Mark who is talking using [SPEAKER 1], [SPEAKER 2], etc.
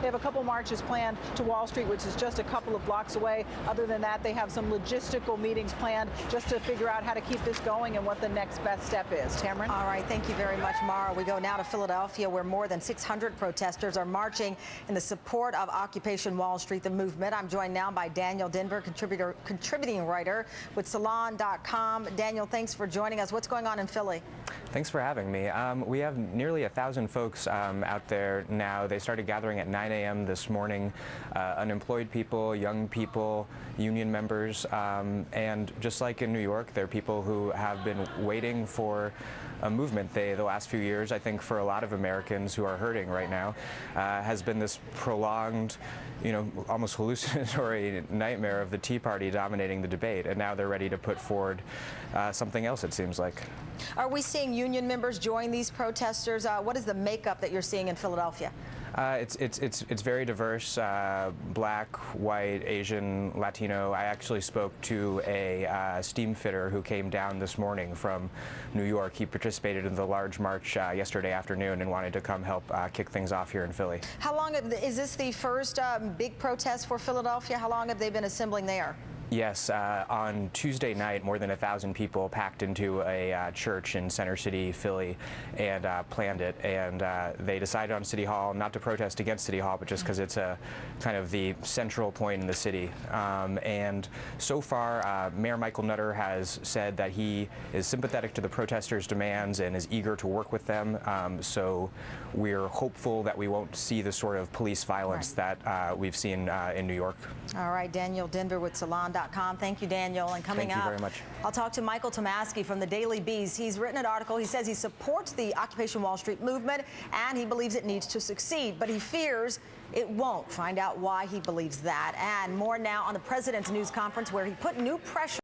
[SPEAKER 1] They have a couple marches planned to Wall Street, which is just a couple of blocks away. Other than that, they have some logistical meetings planned just to figure out how to keep this going and what the next best step is. Tamron?
[SPEAKER 2] All right, thank you very much, Mara. We go now to Philadelphia, where more than 600 protesters are marching in the support of Occupation Wall Street, the movement. I'm joined now by Daniel Denvir, contributor, contributing writer with Salon.com. Daniel, thanks for joining us. What's going on in Philly?
[SPEAKER 3] Thanks for having me. Um, we have nearly a thousand folks um, out there now. They started gathering at 9 a.m. this morning. Uh, unemployed people, young people, union members, um, and just like in New York, there are people who have been waiting for a movement. They, the last few years, I think, for a lot of Americans who are hurting right now, uh, has been this prolonged, you know, almost hallucinatory nightmare of the Tea Party dominating the debate, and now they're ready to put forward uh, something else. It seems like.
[SPEAKER 2] Are we seeing union members join these protesters? Uh, what is the makeup that you're seeing in Philadelphia?
[SPEAKER 3] Uh, it's, it's, it's, it's very diverse, uh, black, white, Asian, Latino. I actually spoke to a uh, steam fitter who came down this morning from New York. He participated in the large march uh, yesterday afternoon and wanted to come help uh, kick things off here in Philly.
[SPEAKER 2] How long, is this the first um, big protest for Philadelphia? How long have they been assembling there?
[SPEAKER 3] Yes, uh, on Tuesday night, more than a thousand people packed into a uh, church in Center City, Philly, and uh, planned it. And uh, they decided on City Hall not to protest against City Hall, but just because it's a kind of the central point in the city. Um, and so far, uh, Mayor Michael Nutter has said that he is sympathetic to the protesters' demands and is eager to work with them. Um, so we're hopeful that we won't see the sort of police violence right. that uh, we've seen in New York.
[SPEAKER 2] All right, Daniel Denvir with Salon. Thank you, Daniel. And coming
[SPEAKER 3] Thank
[SPEAKER 2] up,
[SPEAKER 3] very much.
[SPEAKER 2] I'll talk to Michael Tomasky from the Daily Beast. He's written an article. He says he supports the Occupation Wall Street movement and he believes it needs to succeed, but he fears it won't. Find out why he believes that. And more now on the president's news conference where he put new pressure